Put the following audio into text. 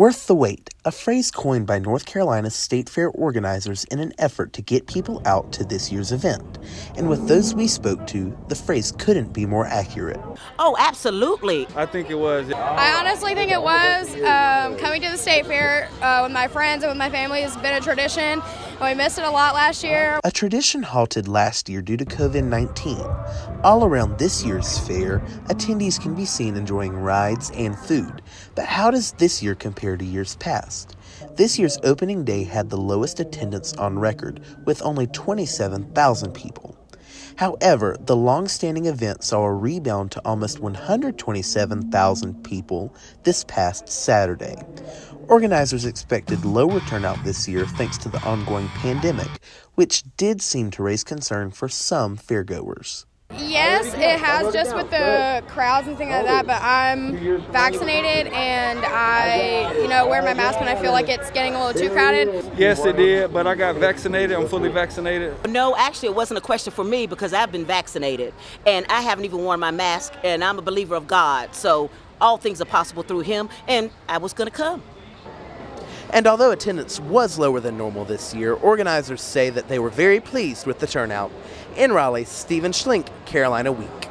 Worth the wait, a phrase coined by North Carolina's State Fair organizers in an effort to get people out to this year's event. And with those we spoke to, the phrase couldn't be more accurate. Oh, absolutely. I think it was. I honestly think it was. Um, coming to the State Fair uh, with my friends and with my family has been a tradition. Oh, we missed it a lot last year. A tradition halted last year due to COVID 19. All around this year's fair, attendees can be seen enjoying rides and food. But how does this year compare to years past? This year's opening day had the lowest attendance on record, with only 27,000 people. However, the long standing event saw a rebound to almost 127,000 people this past Saturday. Organizers expected lower turnout this year thanks to the ongoing pandemic, which did seem to raise concern for some fairgoers. Yes, it has just with the crowds and things like that, but I'm vaccinated and I, you know, wear my mask when I feel like it's getting a little too crowded. Yes, it did, but I got vaccinated. I'm fully vaccinated. No, actually, it wasn't a question for me because I've been vaccinated and I haven't even worn my mask, and I'm a believer of God. So all things are possible through Him, and I was going to come. And although attendance was lower than normal this year, organizers say that they were very pleased with the turnout. In Raleigh, Stephen Schlink, Carolina Week.